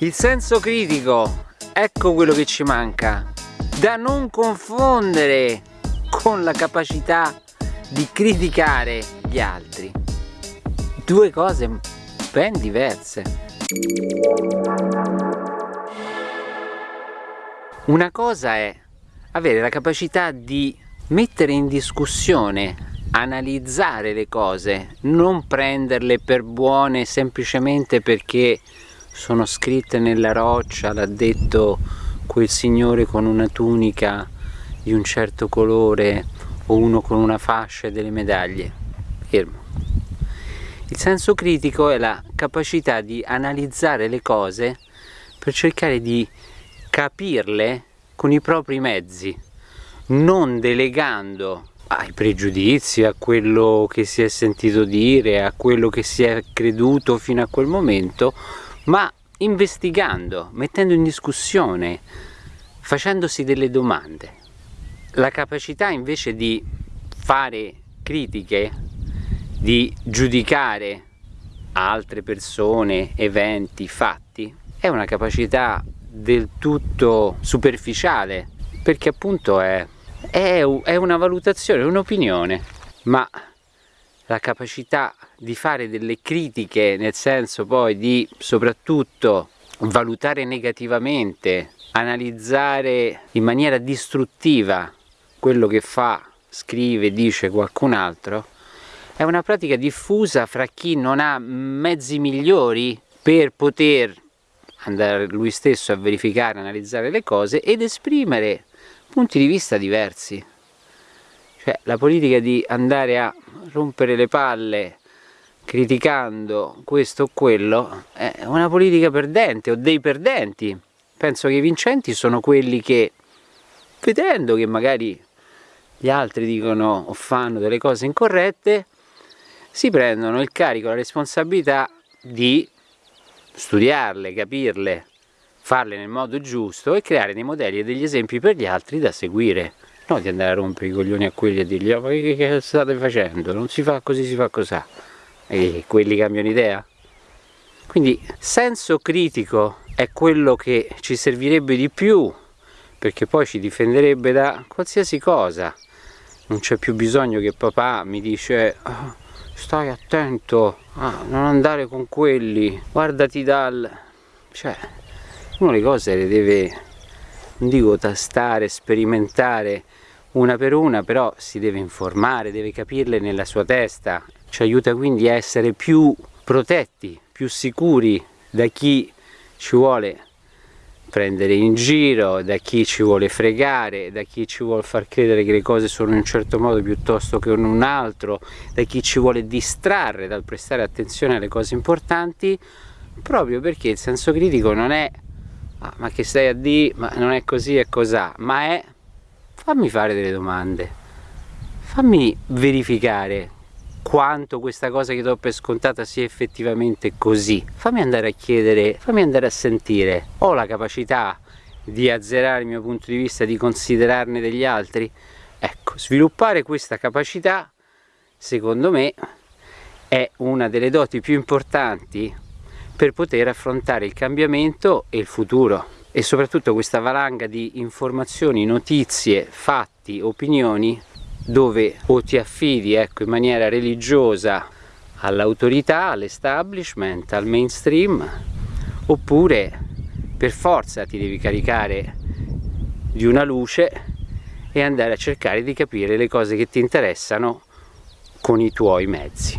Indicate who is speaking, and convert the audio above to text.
Speaker 1: Il senso critico, ecco quello che ci manca, da non confondere con la capacità di criticare gli altri. Due cose ben diverse. Una cosa è avere la capacità di mettere in discussione analizzare le cose, non prenderle per buone semplicemente perché sono scritte nella roccia, l'ha detto quel signore con una tunica di un certo colore o uno con una fascia e delle medaglie. Fermo. Il senso critico è la capacità di analizzare le cose per cercare di capirle con i propri mezzi, non delegando ai pregiudizi, a quello che si è sentito dire, a quello che si è creduto fino a quel momento, ma investigando, mettendo in discussione, facendosi delle domande. La capacità invece di fare critiche, di giudicare altre persone, eventi, fatti, è una capacità del tutto superficiale, perché appunto è è, è una valutazione, un'opinione, ma la capacità di fare delle critiche nel senso poi di soprattutto valutare negativamente, analizzare in maniera distruttiva quello che fa, scrive, dice qualcun altro, è una pratica diffusa fra chi non ha mezzi migliori per poter andare lui stesso a verificare, analizzare le cose ed esprimere punti di vista diversi. Cioè la politica di andare a rompere le palle criticando questo o quello è una politica perdente o dei perdenti. Penso che i vincenti sono quelli che vedendo che magari gli altri dicono o fanno delle cose incorrette si prendono il carico, la responsabilità di studiarle, capirle farle nel modo giusto e creare dei modelli e degli esempi per gli altri da seguire non di andare a rompere i coglioni a quelli e dirgli oh, ma che, che state facendo? non si fa così, si fa così. E quelli cambiano idea? Quindi senso critico è quello che ci servirebbe di più perché poi ci difenderebbe da qualsiasi cosa. Non c'è più bisogno che papà mi dice oh, stai attento a non andare con quelli guardati dal cioè uno le cose le deve, non dico tastare, sperimentare una per una, però si deve informare, deve capirle nella sua testa, ci aiuta quindi a essere più protetti, più sicuri da chi ci vuole prendere in giro, da chi ci vuole fregare, da chi ci vuole far credere che le cose sono in un certo modo piuttosto che in un altro, da chi ci vuole distrarre dal prestare attenzione alle cose importanti, proprio perché il senso critico non è ah, ma che stai a dire, ma non è così, è cos'ha, ma è? Fammi fare delle domande, fammi verificare quanto questa cosa che do per scontata sia effettivamente così, fammi andare a chiedere, fammi andare a sentire, ho la capacità di azzerare il mio punto di vista, di considerarne degli altri? Ecco, sviluppare questa capacità, secondo me, è una delle doti più importanti per poter affrontare il cambiamento e il futuro e soprattutto questa valanga di informazioni, notizie, fatti, opinioni dove o ti affidi ecco, in maniera religiosa all'autorità, all'establishment, al mainstream oppure per forza ti devi caricare di una luce e andare a cercare di capire le cose che ti interessano con i tuoi mezzi.